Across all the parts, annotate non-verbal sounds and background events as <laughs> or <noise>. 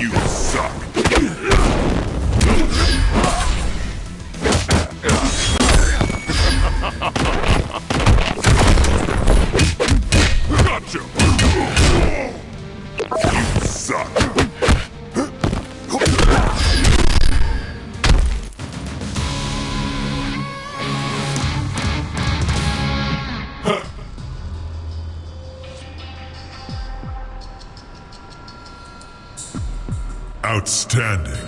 You suck. <laughs> gotcha. You suck. Outstanding.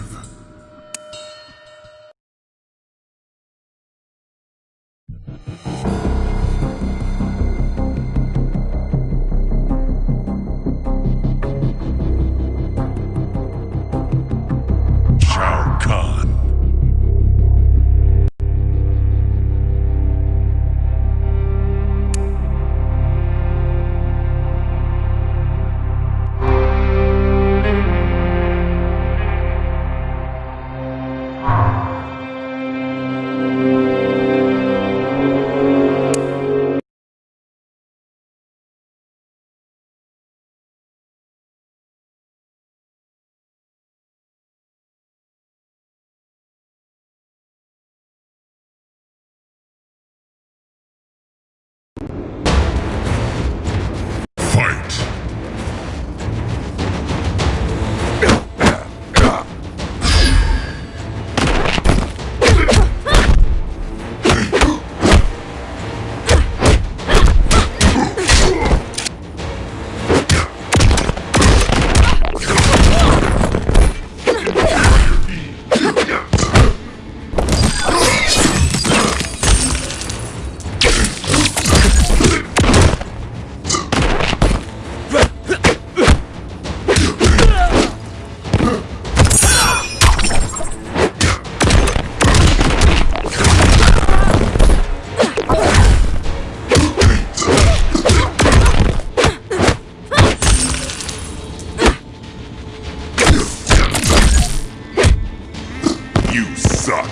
You suck.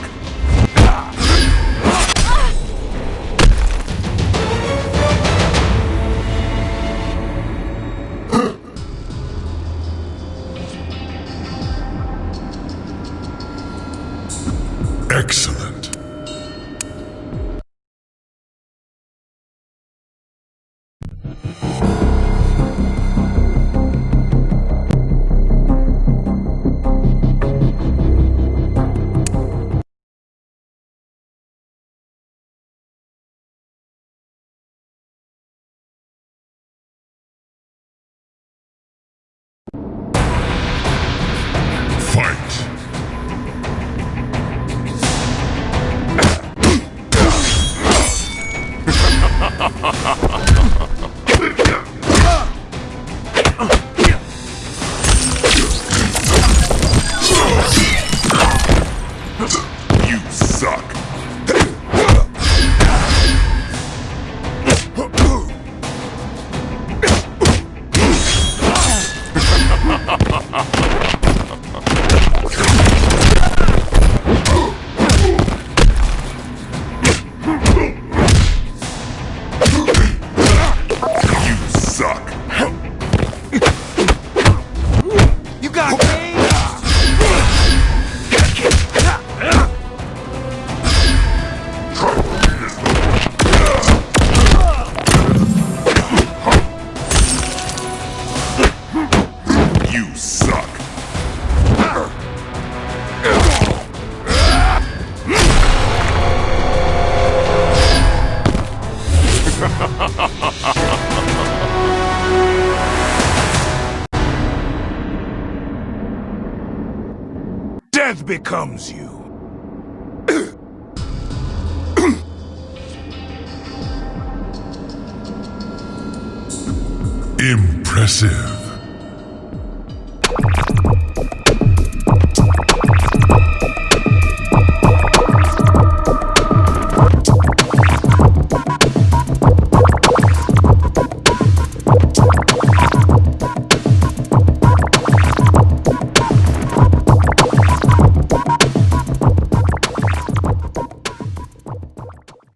Excellent. Suck. You got game? Becomes you. Impressive.